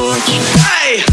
torch Hey!